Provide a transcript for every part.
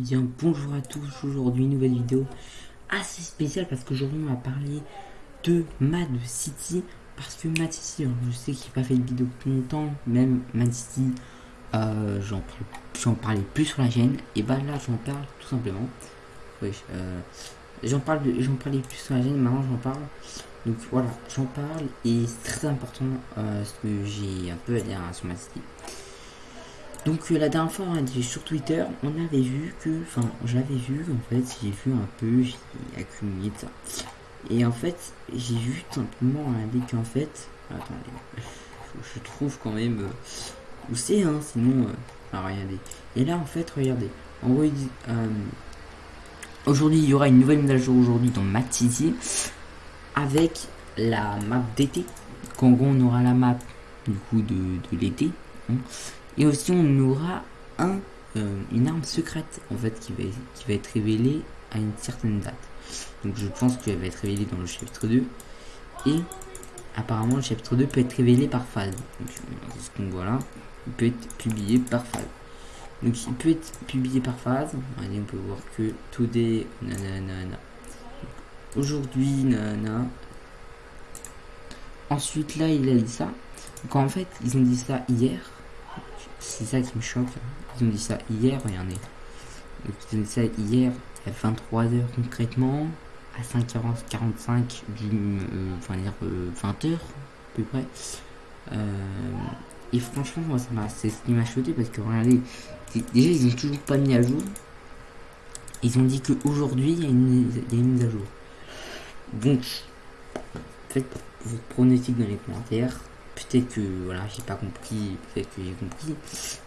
Bien, bonjour à tous, aujourd'hui nouvelle vidéo assez spéciale parce qu'aujourd'hui on va parler de Mad City parce que Mad City, je sais qu'il n'a pas fait de vidéo depuis longtemps, même Mad City, euh, j'en parlais plus sur la chaîne, et bah là j'en parle tout simplement. Euh, j'en parle, j'en parlais plus sur la chaîne, maintenant j'en parle. Donc voilà, j'en parle et c'est très important euh, ce que j'ai un peu à dire sur Mad City. Donc euh, la dernière fois sur Twitter, on avait vu que, enfin j'avais vu en fait, j'ai vu un peu, j'ai accumulé ça. Et en fait, j'ai vu simplement un en fait, attendez, je trouve quand même euh, où c'est, hein, sinon, euh, regardez. Et là en fait, regardez, en gros, euh, aujourd'hui il y aura une nouvelle mise à jour aujourd'hui dans City avec la map d'été. Gros on aura la map du coup de, de l'été. Hein. Et aussi on aura un, euh, une arme secrète en fait qui va, qui va être révélée à une certaine date. Donc je pense qu'elle va être révélée dans le chapitre 2. Et apparemment le chapitre 2 peut être révélé par phase. Donc ce qu'on voit là. Il peut être publié par phase. Donc il peut être publié par phase. on peut voir que today nanana. Aujourd'hui nanana. Ensuite là il a dit ça. Donc en fait ils ont dit ça hier. C'est ça qui me choque. Ils ont dit ça hier, regardez. ils ont dit ça hier à 23h concrètement, à 5h45 du, euh, enfin dire 20h euh, à peu près. Euh, et franchement, moi, ça m'a, c'est ce qui m'a choqué parce que regardez, déjà ils ont toujours pas mis à jour. Ils ont dit qu'aujourd'hui il y, a une, il y a une mise à jour. Donc, faites votre pronostic dans les commentaires. Peut-être que voilà, j'ai pas compris, peut-être que j'ai compris,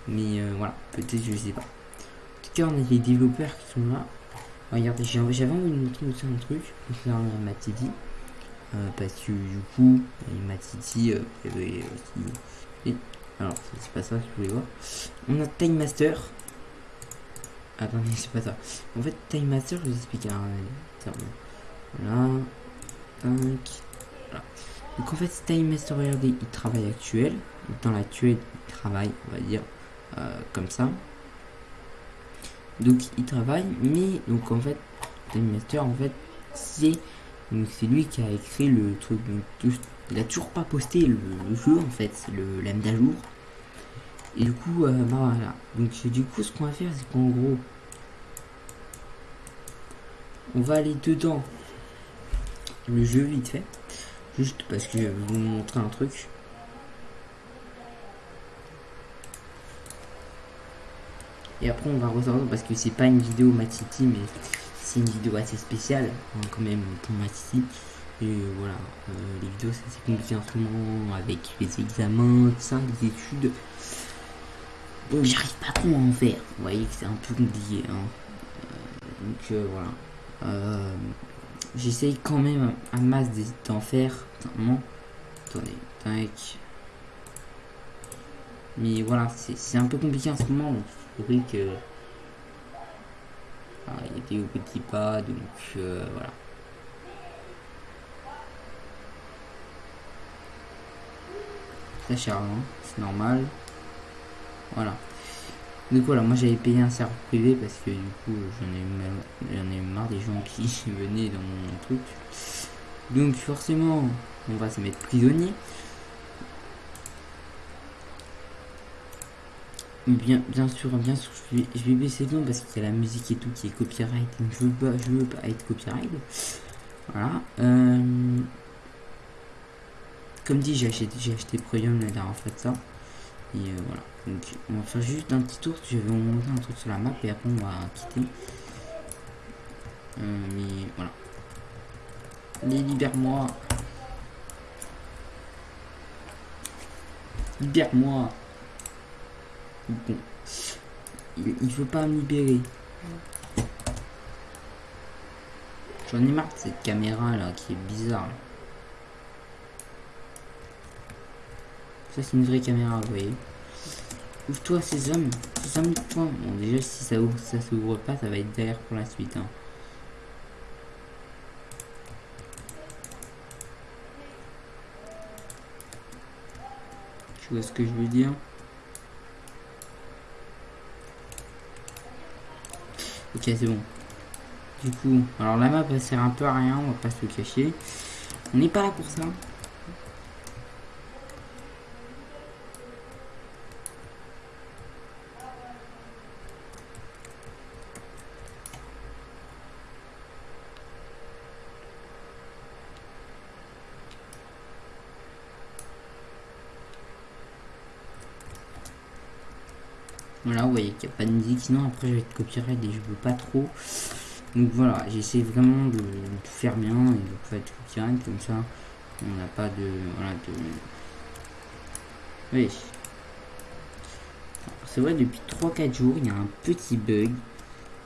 mais euh, voilà, peut-être je sais pas. En tout cas, on a les développeurs qui sont là. Regardez, j'avais envie de montrer aussi un truc concernant Matidi, euh, parce que du coup, Matidi, euh, euh, euh alors, c'est pas ça que je voulais voir. On a Time Master. Attendez, c'est pas ça. En fait, Time Master, je vous explique. Hein, voilà. 5, donc en fait, Time Master, regardez, il travaille actuel. Dans l'actuel, il travaille, on va dire, euh, comme ça. Donc il travaille, mais donc en fait, Time Master, en fait, c'est c'est lui qui a écrit le truc. il a toujours pas posté le, jeu en fait, c'est le la mise à jour. Et du coup, euh, bah voilà. Donc du coup, ce qu'on va faire, c'est qu'en gros, on va aller dedans le jeu vite fait. Juste parce que je vais vous montrer un truc. Et après on va ressortir parce que c'est pas une vidéo Matiti mais c'est une vidéo assez spéciale hein, quand même pour Matiti. Et voilà, euh, les vidéos c'est compliqué en ce moment avec les examens, tout ça, les études. Donc j'arrive pas trop à en faire. Vous voyez que c'est un peu compliqué. Hein. Euh, donc euh, voilà. J'essaye quand même un masse d'en faire. Attendez, tac. Mais voilà, c'est un peu compliqué en ce moment. Vrai que. Ah, il était au petit pas, donc euh, voilà. Ça cher, hein c'est normal. Voilà. Donc voilà, moi j'avais payé un serveur privé parce que du coup j'en ai, ai marre des gens qui venaient dans mon truc. Donc forcément, on va se mettre prisonnier. Bien, bien sûr, bien sûr, je vais, baisser le parce qu'il y a la musique et tout qui est copyright. Je veux pas, je veux pas être copyright. Voilà. Euh, comme dit, j'ai acheté, j'ai acheté Premium la dernière fois de ça. Et euh, voilà. Donc on va faire juste un petit tour. Je vais vous montrer un truc sur la map et après on va quitter. Euh, mais voilà. Les libère-moi. Libère-moi. Bon. Il, il veut pas me libérer. J'en ai marre de cette caméra là qui est bizarre. Ça c'est une vraie caméra, vous voyez. Ouvre-toi ces hommes. Ces hommes, toi. Bon déjà si ça ouvre, ça s'ouvre pas, ça va être derrière pour la suite. Hein. Tu vois ce que je veux dire? Ok, c'est bon. Du coup, alors la map, elle sert un peu à rien, on va pas se cacher. On n'est pas là pour ça. Voilà, vous voyez qu'il n'y a pas de musique, sinon après je vais être copyright et je veux pas trop. Donc voilà, j'essaie vraiment de, tout faire bien et de pas être copyright, comme ça on n'a pas de... Voilà, de... Oui. C'est vrai, depuis 3-4 jours, il y a un petit bug.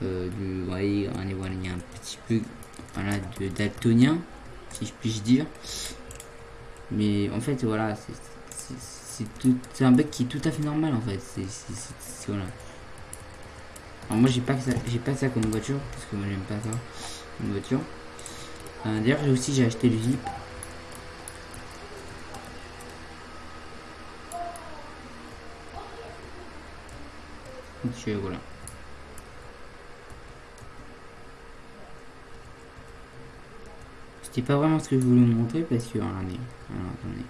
Euh, de, vous voyez, voilà, il y a un petit bug voilà, de daltonien, si je puis dire. Mais en fait, voilà, c'est c'est un bug qui est tout à fait normal en fait. C'est voilà. Alors moi j'ai pas ça, j'ai pas ça comme voiture parce que moi j'aime pas ça comme voiture. Euh, d'ailleurs aussi j'ai acheté le Jeep. Donc voilà. C'était pas vraiment ce que je voulais vous montrer parce que regardez, alors, attendez.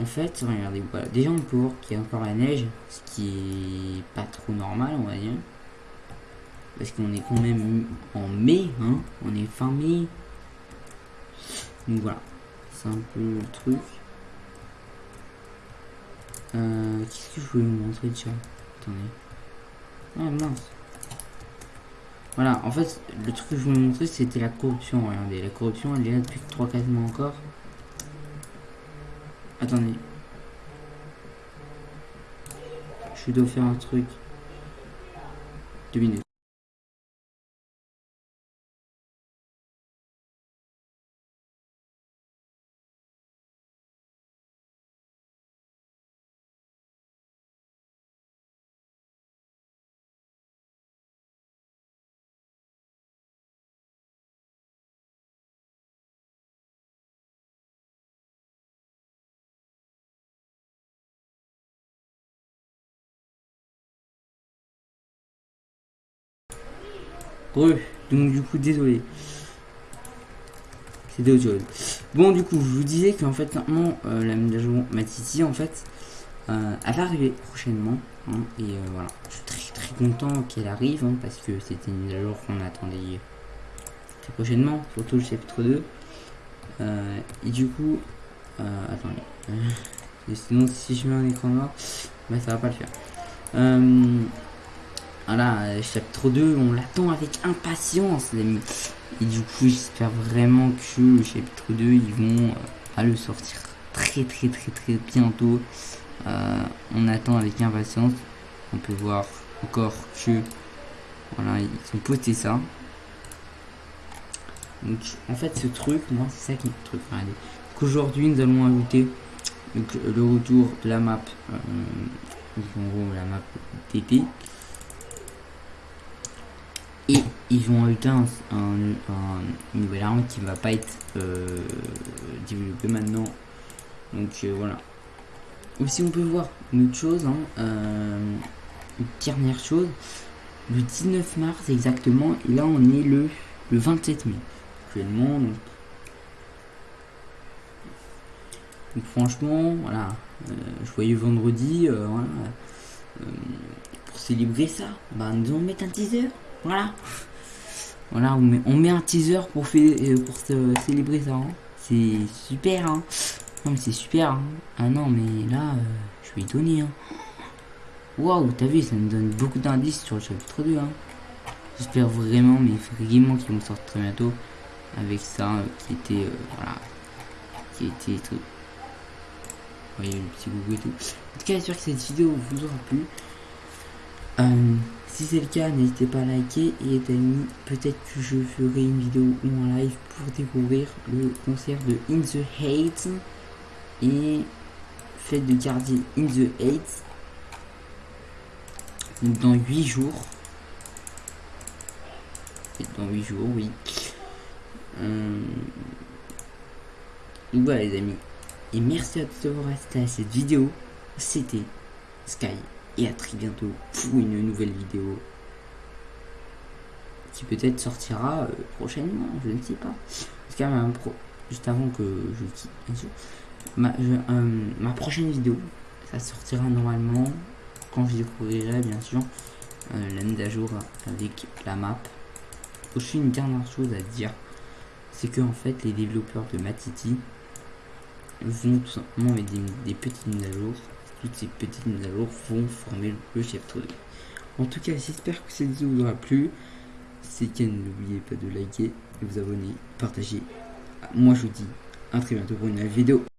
En fait, regardez, voilà. Déjà, on voir qu'il y a encore la neige, ce qui est pas trop normal, on va dire. Parce qu'on est quand même en mai, hein. On est fin mai. Donc voilà. C'est un peu le truc. Euh, Qu'est-ce que je voulais vous montrer déjà? Attendez. Ah mince. Voilà, en fait, le truc que je voulais vous montrer, c'était la corruption. Regardez, la corruption, elle est là depuis 3-4 mois encore. Attendez. Je dois faire un truc. Deux minutes. Donc du coup, désolé. Autre chose. Bon, du coup, je vous disais qu'en fait, maintenant, euh, la mise à jour Matiti, en fait, euh, elle va arriver prochainement. Hein, et euh, voilà, je suis très très content qu'elle arrive, hein, parce que c'était une mise à jour qu'on attendait très prochainement, surtout le chapitre 2. et du coup, attendez. sinon, si je mets un écran noir, bah, ça va pas le faire. Voilà, euh, chapitre 2, on l'attend avec impatience, les amis. Et du coup, j'espère vraiment que le chapitre 2, ils vont euh, le sortir très très très très bientôt. Euh, on attend avec impatience. On peut voir encore que voilà, ils ont posté ça. Donc en fait ce truc, moi c'est ça qui est le truc. Qu'aujourd'hui nous allons ajouter donc, le retour de la map, en gros la map TT et ils vont ajouter un, nouvelle arme qui va pas être euh, maintenant. Donc euh, voilà. Aussi on peut voir une autre chose, hein, euh, une dernière chose. Le 19 mars exactement, et là on est le, le 27 mai. Actuellement, donc, franchement, voilà. je voyais vendredi, voilà. pour célébrer ça, bah nous allons mettre un teaser. Voilà. Voilà, on met, on met un teaser pour, faire, euh, pour célébrer ça. Hein. C'est super, hein. Non, mais c'est super. Hein. Ah non, mais là, euh, je suis étonné. Hein. Waouh, t'as vu, ça me donne beaucoup d'indices sur le chapitre 2. Hein. J'espère vraiment, mais vraiment qu'ils vont sortir très bientôt avec ça euh, qui était, voilà, qui était voyez le petit goût et tout. En tout cas, j'espère que cette vidéo vous aura plu. Euh, si c'est le cas, n'hésitez pas à liker et amis, peut-être que je ferai une vidéo ou un live pour découvrir le concert de In the Hate et fête de garder In the Hate dans 8 jours. Dans 8 jours, oui. Euh... Voilà les amis. Et merci à tous d'avoir resté à cette vidéo. C'était Sky et à très bientôt pour une nouvelle vidéo. qui peut-être sortira euh, prochainement, je ne sais pas. Euh, pro... juste avant que je quitte, bien sûr, ma, euh, ma prochaine vidéo, ça sortira normalement quand je découvrirai bien sûr la mise à jour avec la map. Aussi une dernière chose à dire, c'est que en fait les développeurs de Matiti vont tout simplement mettre des, petites mises à jour. Toutes ces petites mises à jour vont former le chef 2. En tout cas, j'espère que cette vidéo vous aura plu. C'est n'oubliez pas de liker, de vous abonner, partager. Moi, je vous dis à très bientôt pour une nouvelle vidéo.